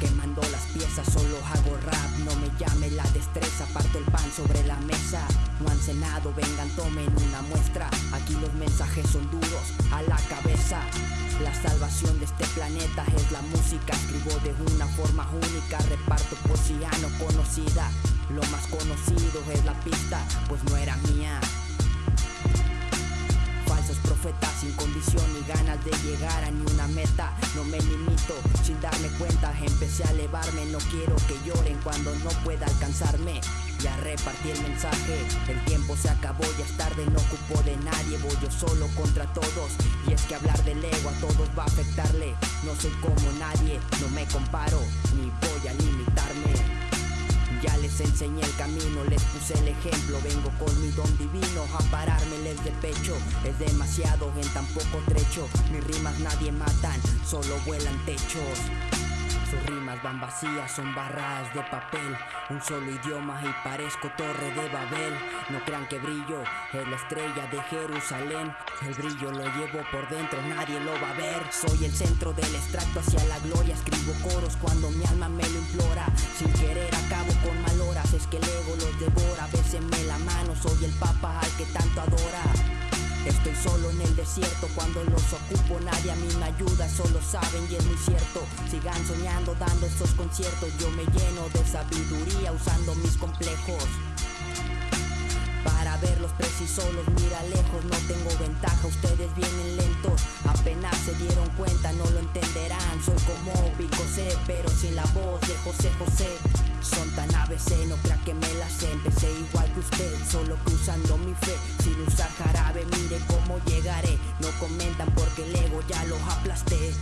Quemando las piezas, solo hago rap No me llame la destreza, parto el pan sobre la mesa. No han cenado, vengan, tomen una muestra. Aquí los mensajes son duros, a la cabeza. La salvación de este planeta es la música Escribo de una forma única, reparto poesía no conocida. Lo más conocido es la pista, pues no era mía. Falsos profetas sin condición ni ganas de llegar a ni una meta sin darme cuenta, empecé a elevarme No quiero que lloren cuando no pueda alcanzarme ya repartí el mensaje, el tiempo se acabó, ya es tarde, no ocupo de nadie Voy yo solo contra todos, y es que hablar del ego a todos va a afectarle No soy como nadie, no me comparo, ni voy a limitarme les enseñé el camino, les puse el ejemplo. Vengo con mi don divino a parármeles de pecho. Es demasiado en tan poco trecho. Mis rimas nadie matan, solo vuelan techos. Sus rimas van vacías, son barras de papel. Un solo idioma y parezco torre de Babel. No crean que brillo, es la estrella de Jerusalén. El brillo lo llevo por dentro, nadie lo va a ver. Soy el centro del extracto hacia la gloria. Escribo coros cuando mi alma me lo implora. Sin querer acabo mano Soy el papa al que tanto adora. Estoy solo en el desierto cuando los ocupo Nadie a mí me ayuda, solo saben y es muy cierto. Sigan soñando dando estos conciertos Yo me lleno de sabiduría usando mis complejos. Para verlos precisos los mira lejos No tengo ventaja, ustedes vienen lentos. Apenas se dieron cuenta, no lo entenderán Soy como Pico C, pero sin la voz de José José. Son tan ABC, no empecé igual que usted Solo que usando mi fe, sin usar jarabe Mire cómo llegaré, no comentan porque el ego ya los aplasté